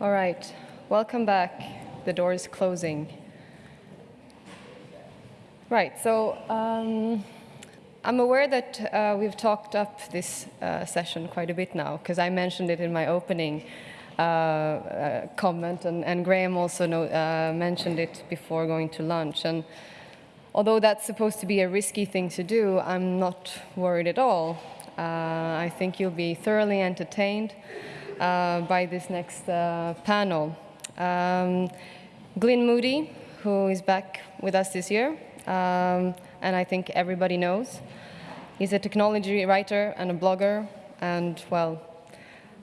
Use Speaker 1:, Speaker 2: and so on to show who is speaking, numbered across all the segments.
Speaker 1: All right, welcome back. The door is closing. Right, so um, I'm aware that uh, we've talked up this uh, session quite a bit now, because I mentioned it in my opening uh, uh comment, and, and, Graham also know, uh, mentioned it before going to lunch. And although that's supposed to be a risky thing to do, I'm not worried at all. Uh, I think you'll be thoroughly entertained by this next panel. Um, Glyn Moody, who is back with us this year, um, and I think everybody knows. He's a technology writer and a blogger, and well,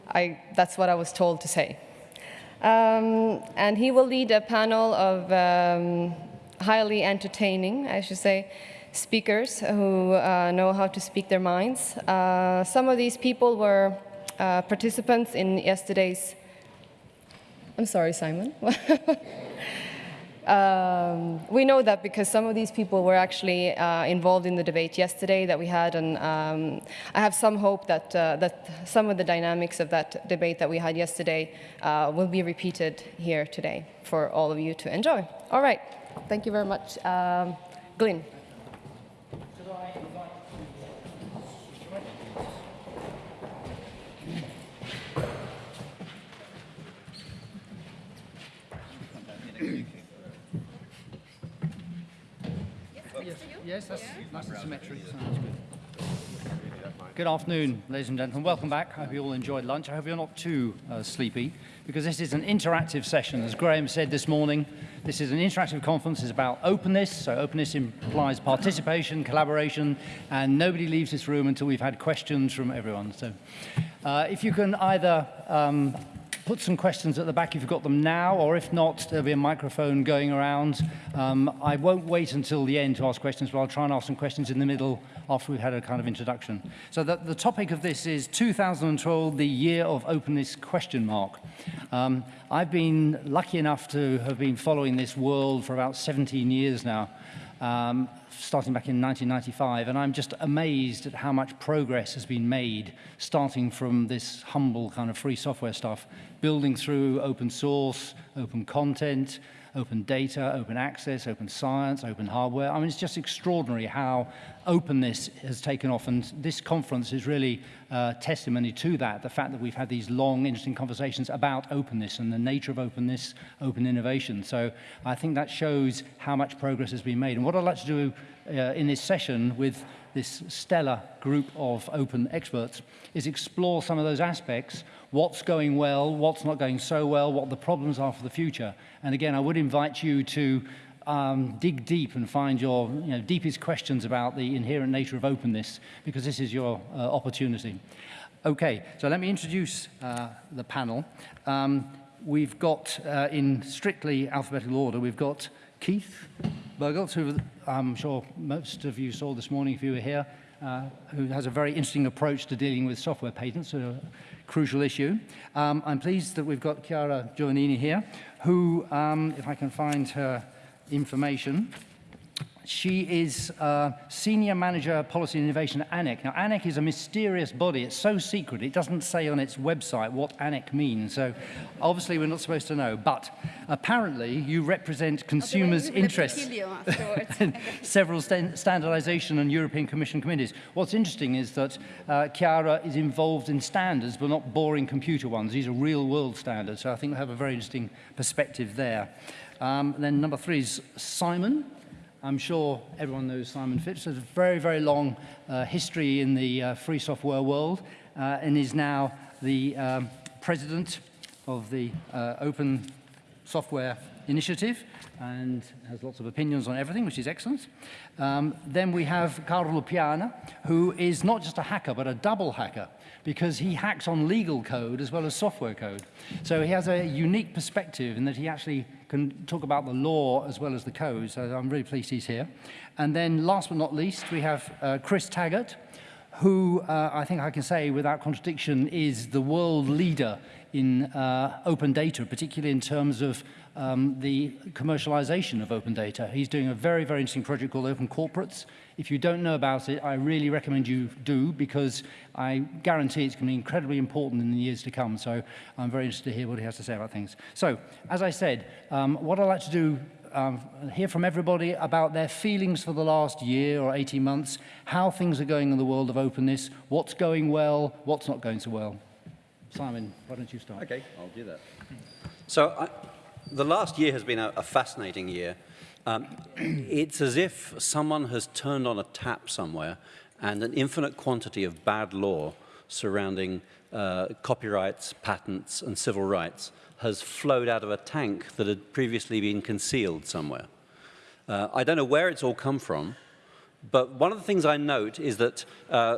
Speaker 1: I, that's what I was told to say. Um, and he will lead a panel of um, highly entertaining, I should say, speakers who uh, know how to speak their minds. Uh, some of these people were uh, participants in yesterday's, I'm sorry, Simon. Um, we know that because some of these people were actually uh, involved in the debate yesterday that we had, and um, I have some hope that, uh, that some of the dynamics of that debate that we had yesterday uh, will be repeated here today for all of you to enjoy. All right, thank you very much. Um, Glyn.
Speaker 2: Yes, that's nice and symmetric. Sounds good. Good afternoon, ladies and gentlemen. Welcome back. I hope you all enjoyed lunch. I hope you're not too uh, sleepy, because this is an interactive session. As Graham said this morning, this is an interactive conference. It's about openness. So openness implies participation, collaboration, and nobody leaves this room until we've had questions from everyone. So uh, if you can either um, put some questions at the back if you've got them now, or if not, there'll be a microphone going around. Um, I won't wait until the end to ask questions, but I'll try and ask some questions in the middle after we've had a kind of introduction. So the, the topic of this is 2012, the year of openness question mark. Um, I've been lucky enough to have been following this world for about 17 years now. Um, starting back in 1995, and I'm just amazed at how much progress has been made, starting from this humble kind of free software stuff, building through open source, open content, open data, open access, open science, open hardware. I mean, it's just extraordinary how openness has taken off, and this conference is really uh, testimony to that, the fact that we've had these long, interesting conversations about openness and the nature of openness, open innovation. So I think that shows how much progress has been made. And what I'd like to do uh, in this session with this stellar group of open experts is explore some of those aspects, what's going well, what's not going so well, what the problems are for the future. And again, I would invite you to um, dig deep and find your you know, deepest questions about the inherent nature of openness, because this is your uh, opportunity. Okay, so let me introduce uh, the panel. Um, we've got, uh, in strictly alphabetical order, we've got Keith Bergelt, who I'm sure most of you saw this morning if you were here, uh, who has a very interesting approach to dealing with software patents, a crucial issue. Um, I'm pleased that we've got Chiara Giovannini here, who, um, if I can find her information, she is uh, Senior Manager Policy and Innovation at ANEC. Now, ANEC is a mysterious body. It's so secret, it doesn't say on its website what ANEC means. So obviously we're not supposed to know. But apparently you represent consumers' interests several st standardization and European Commission committees. What's interesting is that uh, Chiara is involved in standards, but not boring computer ones. These are real-world standards. So I think we have a very interesting perspective there. Um, then number three is Simon. I'm sure everyone knows Simon Phipps. Has a very, very long uh, history in the uh, free software world uh, and is now the um, president of the uh, Open Source Initiative and has lots of opinions on everything, which is excellent. Um, then we have Carlo Piana, who is not just a hacker, but a double hacker, because he hacks on legal code as well as software code. So he has a unique perspective in that he actually can talk about the law as well as the code, so I'm really pleased he's here. And then last but not least, we have uh, Chris Taggart, who uh, I think I can say without contradiction is the world leader in uh, open data, particularly in terms of um, the commercialization of open data. He's doing a very, very interesting project called Open Corporates. If you don't know about it, I really recommend you do because I guarantee it's going to be incredibly important in the years to come. So I'm very interested to hear what he has to say about things. So, as I said, um, what I'd like to do um, hear from everybody about their feelings for the last year or 18 months, how things are going in the world of openness, what's going well, what's not going so well. Simon, why don't you start?
Speaker 3: Okay, I'll do that. So I, the last year has been a, a fascinating year. Um, it's as if someone has turned on a tap somewhere and an infinite quantity of bad law surrounding uh, copyrights, patents, and civil rights has flowed out of a tank that had previously been concealed somewhere. Uh, I don't know where it's all come from, but one of the things I note is that uh,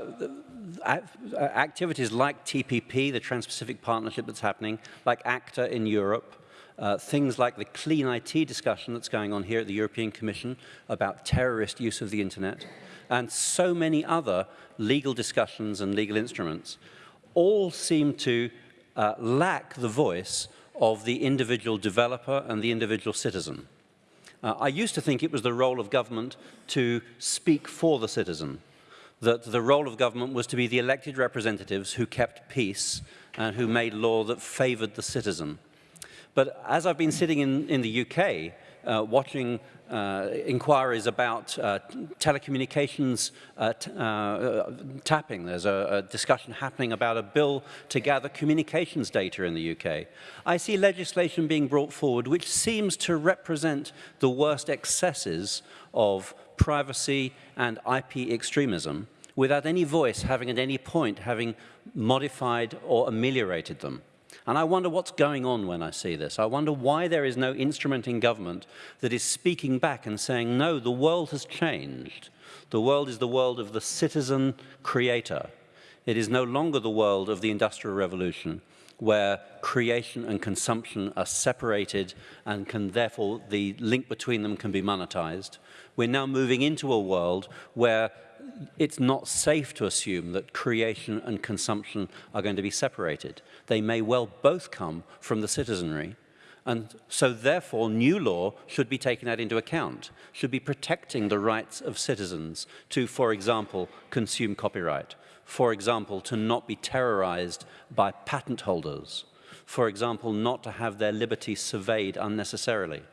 Speaker 3: activities like TPP, the Trans-Pacific Partnership that's happening, like ACTA in Europe, uh, things like the clean IT discussion that's going on here at the European Commission about terrorist use of the internet, and so many other legal discussions and legal instruments all seem to uh, lack the voice of the individual developer and the individual citizen. Uh, I used to think it was the role of government to speak for the citizen, that the role of government was to be the elected representatives who kept peace and who made law that favored the citizen. But as I've been sitting in, in the UK, uh, watching uh, inquiries about uh, telecommunications uh, uh, tapping. There's a, a, discussion happening about a bill to gather communications data in the UK. I see legislation being brought forward which seems to represent the worst excesses of privacy and IP extremism without any voice having at any point having modified or ameliorated them. And I wonder what's going on when I see this. I wonder why there is no instrument in government that is speaking back and saying, no, the world has changed. The world is the world of the citizen creator. It is no longer the world of the Industrial Revolution, where creation and consumption are separated and can therefore the link between them can be monetized. We're now moving into a world where it's not safe to assume that creation and consumption are going to be separated. They may well both come from the citizenry. And so therefore, new law should be taking that into account, should be protecting the rights of citizens to, for example, consume copyright, for example, to not be terrorized by patent holders, for example, not to have their liberty surveyed unnecessarily.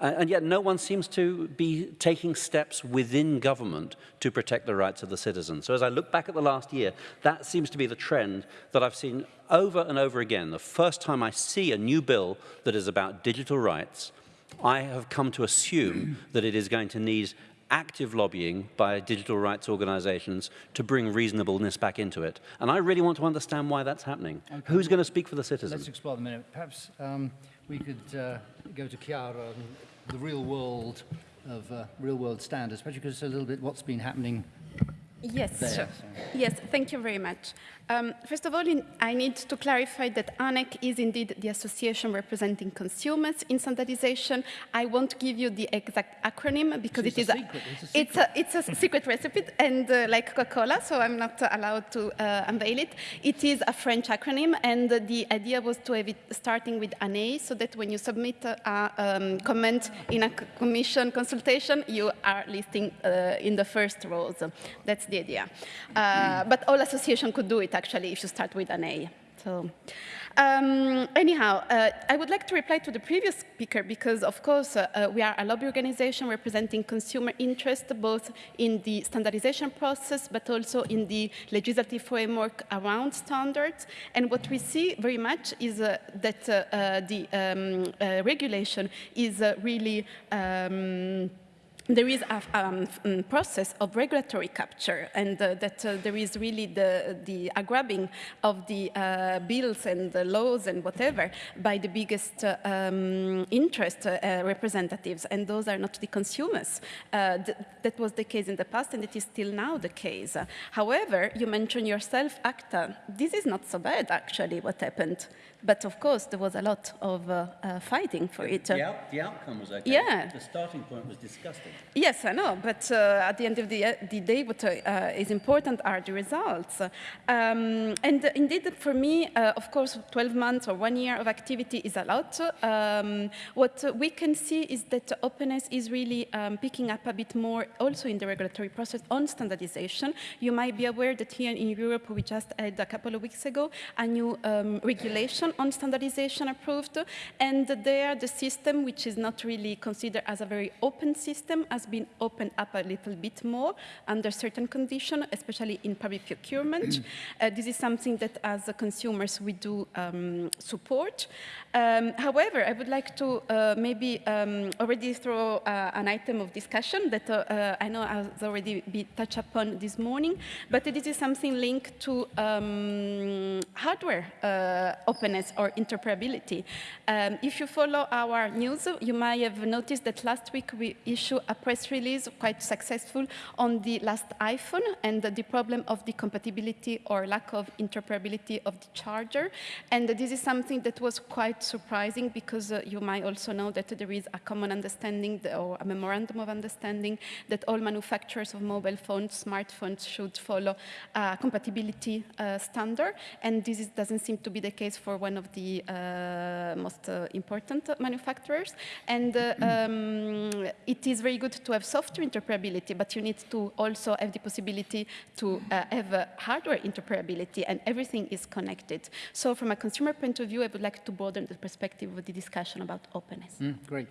Speaker 3: And yet no one seems to be taking steps within government to protect the rights of the citizens. So as I look back at the last year, that seems to be the trend that I've seen over and over again. The first time I see a new bill that is about digital rights, I have come to assume that it is going to need active lobbying by digital rights organizations to bring reasonableness back into it. And I really want to understand why that's happening. Okay. Who's going to speak for the citizens?
Speaker 2: Let's explore the minute. Perhaps um, we could uh, go to Chiara and the real world of uh, real world standards. Perhaps you could say a little bit what's been happening
Speaker 4: Yes,
Speaker 2: there,
Speaker 4: sure. Yes, thank you very much. Um, first of all, in, I need to clarify that ANEC is indeed the association representing consumers in standardization. I won't give you the exact acronym because
Speaker 2: it's
Speaker 4: it is
Speaker 2: a, secret.
Speaker 4: A, it's, a, it's, a, secret recipe and uh, like Coca-Cola, so I'm not allowed to uh, unveil it. It is a French acronym, and uh, the idea was to have it starting with an A, so that when you submit a um, comment in a commission consultation, you are listing uh, in the first rows. That's the idea. Uh, but all association could do it actually if you start with an A. So, um, anyhow, uh, I would like to reply to the previous speaker because, of course, uh, uh, we are a lobby organization representing consumer interest both in the standardization process but also in the legislative framework around standards. And what we see very much is uh, that uh, uh, the um, regulation is really um, there is a um, mm, process of regulatory capture and uh, that uh, there is really the, the grabbing of the uh, bills and the laws and whatever by the biggest uh, um, interest uh, representatives and those are not the consumers. Uh, th that was the case in the past and it is still now the case. however, you mentioned yourself ACTA. This is not so bad actually what happened But of course, there was a lot of uh, uh, fighting for it.
Speaker 3: The, out, the outcome was okay.
Speaker 4: Yeah.
Speaker 3: The starting point was disgusting.
Speaker 4: Yes, I know, but uh, at the end of the, uh, the day, what uh, is important are the results. Um, and indeed, for me, uh, of course, 12 months or one year of activity is a lot. Um, what we can see is that openness is really um, picking up a bit more also in the regulatory process on standardization. You might be aware that here in Europe, we just had a couple of weeks ago a new um, regulation on standardization approved. And there, the system, which is not really considered as a very open system, has been opened up a little bit more under certain conditions, especially in public procurement. uh, this is something that as consumers we do um, support. Um, however, I would like to uh, maybe um, already throw uh, an item of discussion that uh, uh, I know has already been touched upon this morning, but this is something linked to um, hardware uh, or interoperability. Um, if you follow our news, you might have noticed that last week we issued a press release, quite successful, on the last iPhone and the problem of the compatibility or lack of interoperability of the charger. And this is something that was quite surprising because uh, you might also know that there is a common understanding or a memorandum of understanding that all manufacturers of mobile phones, smartphones should follow a compatibility uh, standard. And this is, doesn't seem to be the case for one of the uh, most uh, important manufacturers. And uh, um, it is very good to have software interoperability, but you need to also have the possibility to uh, have uh, hardware interoperability, and everything is connected. So from a consumer point of view, I would like to broaden the perspective of the discussion about openness.
Speaker 2: Mm, great.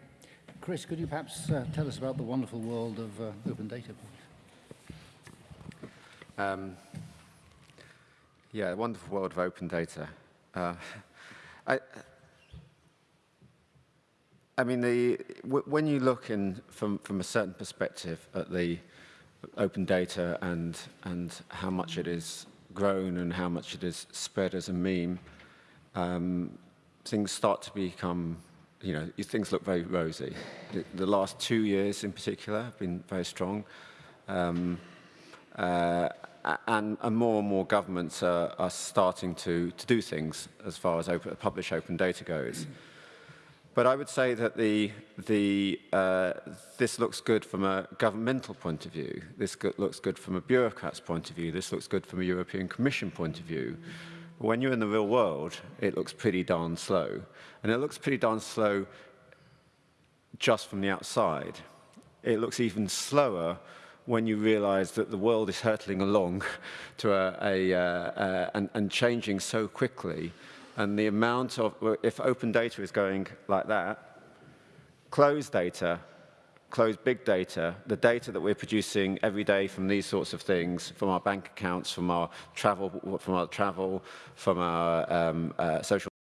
Speaker 2: Chris, could you perhaps uh, tell us about the wonderful world of uh, open data, please?
Speaker 5: Um, yeah, the wonderful world of open data. Uh, I, I mean, the, when you look in from, from a certain perspective at the open data and, and how much it is grown and how much it is spread as a meme, um, things start to become, you know, things look very rosy. The, the last two years in particular have been very strong. Um, uh, and, and more and more governments are, are starting to, to do things as far as open, publish open data goes. But I would say that the, the, uh, this looks good from a governmental point of view. This go looks good from a bureaucrat's point of view. This looks good from a European Commission point of view. But when you're in the real world, it looks pretty darn slow. And it looks pretty darn slow just from the outside. It looks even slower when you realize that the world is hurtling along to a, a uh, uh, and, and changing so quickly and the amount of, if open data is going like that, closed data, closed big data, the data that we're producing every day from these sorts of things, from our bank accounts, from our travel, from our travel, from our um, uh, social